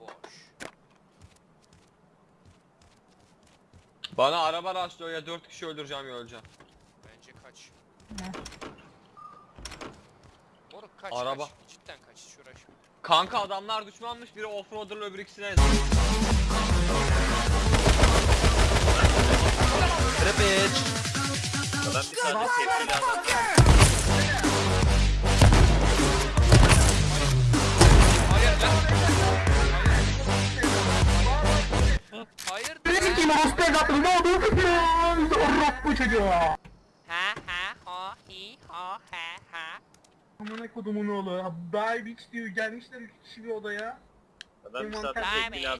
boş. Bana araba rastlıyor ya dört kişi öldüreceğim ya öleceğim. Bence kaç. Moruk kaç Araba. kaç. Cidden kaç hiç. Kanka adamlar düşmanmış biri offroader'la öbür ikisine. Rapic. Adam bir tane tepkiyle adam. Kim orospu evlatları ne oldu? Orospu çocuğu. Ha ha ha hi ha ha ha. Amına kodumun oğlu. Bay Beach diyor gelmişler üç kişi bir odaya. Ben bir Envanter- tane tepkili adam.